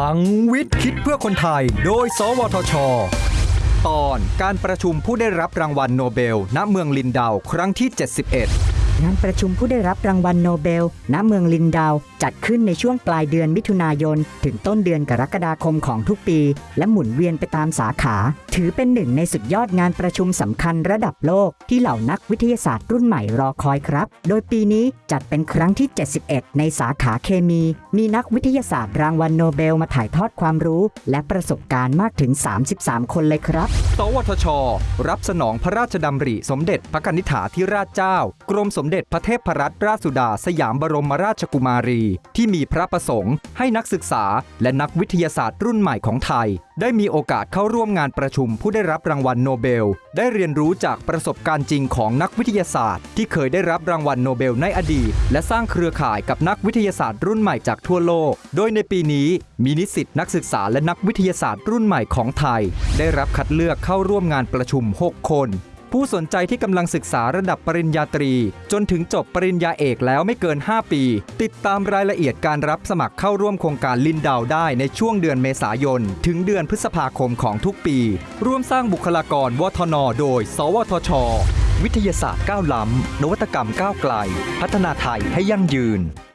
พลังวิทย์คิดเพื่อคนไทย โดย สวทช ตอนการประชุมผู้ได้รับรางวัลโนเบล ณ เมืองลินดาว ครั้งที่ 71 งานประชุมผู้ได้รับรางวัลโนเบล ณ เมืองลินดาว จัดขึ้นในช่วงปลายเดือนมิถุนายน ถึงต้นเดือนกรกฎาคมของทุกปี และหมุนเวียนไปตามสาขา ถือเป็นหนึ่งในสุดยอดงานประชุมสำคัญระดับโลก ที่เหล่านักวิทยาศาสตร์รุ่นใหม่รอคอยครับ โดยปีนี้จัดเป็นครั้งที่ 71 ในสาขาเคมี มีนักวิทยาศาสตร์รางวัลโนเบลมาถ่ายทอดความรู้ และประสบการณ์มากถึง 33 คนเลยครับ สวทช รับสนองพระราชดำริสมเด็จพระกนิษฐาธิราชเจ้า กรมสมเด็จพระเทพรัตนราชสุดาสยามบรมราชกุมารี ที่มีพระประสงค์ ให้นักศึกษาและนักวิทยาศาสตร์รุ่นใหม่ของไทย ได้มีโอกาสเข้าร่วมงานประชุมผู้ได้รับรางวัลโนเบล ได้เรียนรู้จากประสบการณ์จริงของนักวิทยาศาสตร์ ที่เคยได้รับรางวัลโนเบลในอดีต และสร้างเครือข่ายกับนักวิทยาศาสตร์รุ่นใหม่จากทั่วโลก โดยในปีนี้มีนิสิตนักศึกษาและนักวิทยาศาสตร์รุ่นใหม่ของไทย ได้รับคัดเลือกเข้าร่วมงานประชุม 6 คน ผู้สนใจที่กำลังศึกษาระดับปริญญาตรี จนถึงจบปริญญาเอกแล้วไม่เกิน 5 ปี ติดตามรายละเอียดการรับสมัครเข้าร่วมโครงการลินดาวได้ในช่วงเดือนเมษายน ถึงเดือนพฤษภาคมของทุกปี ร่วมสร้างบุคลากรวทน โดย สวทช วิทยาศาสตร์ก้าวล้ำนวัตกรรมก้าวไกล พัฒนาไทยให้ยั่งยืน